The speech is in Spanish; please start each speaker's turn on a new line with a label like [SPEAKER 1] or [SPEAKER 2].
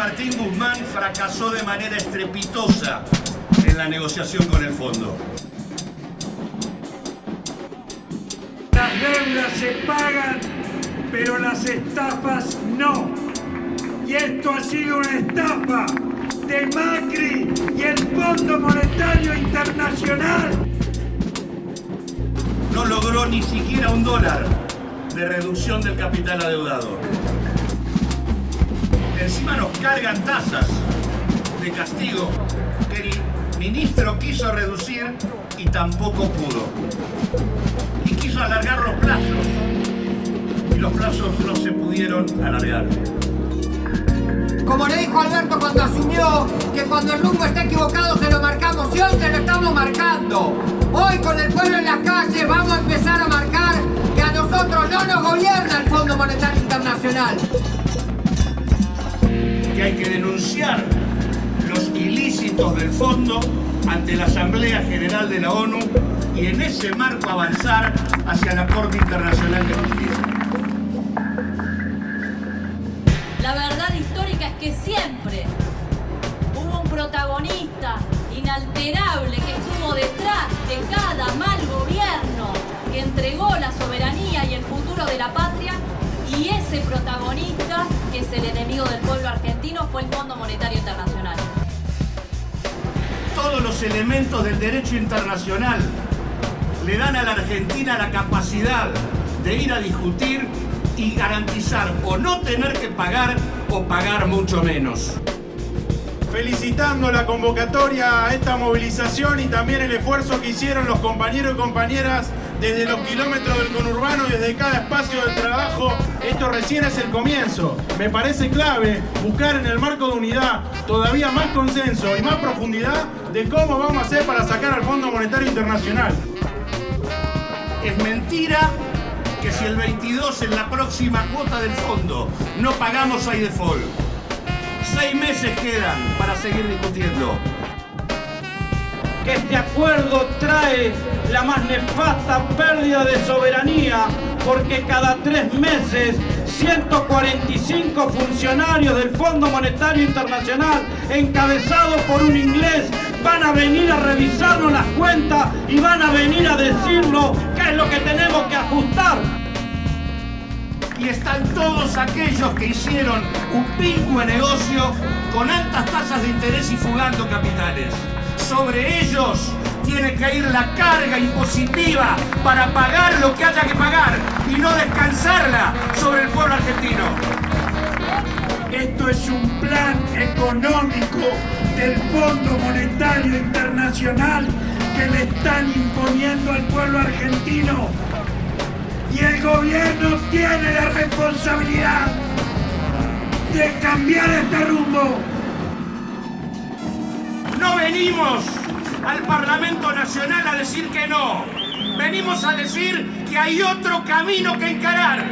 [SPEAKER 1] Martín Guzmán fracasó de manera estrepitosa en la negociación con el fondo.
[SPEAKER 2] Las deudas se pagan, pero las estafas no. Y esto ha sido una estafa de Macri y el Fondo Monetario Internacional.
[SPEAKER 1] No logró ni siquiera un dólar de reducción del capital adeudado. Encima nos cargan tasas de castigo que el ministro quiso reducir y tampoco pudo. Y quiso alargar los plazos. Y los plazos no se pudieron alargar.
[SPEAKER 3] Como le dijo Alberto cuando asumió, que cuando el rumbo está equivocado se lo marcamos y hoy se lo estamos marcando. Hoy con el pueblo en las calles vamos a empezar a marcar
[SPEAKER 1] del fondo ante la Asamblea General de la ONU y en ese marco avanzar hacia la Corte Internacional de Justicia.
[SPEAKER 4] La verdad histórica es que siempre hubo un protagonista inalterable que estuvo detrás de cada mal gobierno que entregó la soberanía y el futuro de la patria y ese protagonista, que es el enemigo del pueblo argentino, fue el Fondo Monetario Internacional.
[SPEAKER 1] Todos los elementos del derecho internacional le dan a la Argentina la capacidad de ir a discutir y garantizar o no tener que pagar o pagar mucho menos.
[SPEAKER 5] Felicitando la convocatoria a esta movilización y también el esfuerzo que hicieron los compañeros y compañeras desde los kilómetros del conurbano y desde cada espacio del trabajo. Esto recién es el comienzo. Me parece clave buscar en el marco de unidad todavía más consenso y más profundidad de cómo vamos a hacer para sacar al Fondo Monetario Internacional.
[SPEAKER 1] Es mentira que si el 22 en la próxima cuota del fondo no pagamos hay default. Seis meses quedan para seguir discutiendo.
[SPEAKER 6] Que este acuerdo trae la más nefasta pérdida de soberanía porque cada tres meses 145 funcionarios del Fondo Monetario Internacional encabezados por un inglés van a venir a revisarnos las cuentas y van a venir a decirnos qué es lo que tenemos que ajustar.
[SPEAKER 1] Y están todos aquellos que hicieron un pingüe negocio con altas tasas de interés y fugando capitales. Sobre ellos tiene que ir la carga impositiva para pagar lo que haya que pagar y no descansarla sobre el pueblo argentino.
[SPEAKER 2] Esto es un plan económico del Fondo Monetario Internacional que le están imponiendo al pueblo argentino. Y el gobierno tiene la responsabilidad de cambiar este rumbo.
[SPEAKER 1] No venimos al Parlamento Nacional a decir que no. Venimos a decir que hay otro camino que encarar.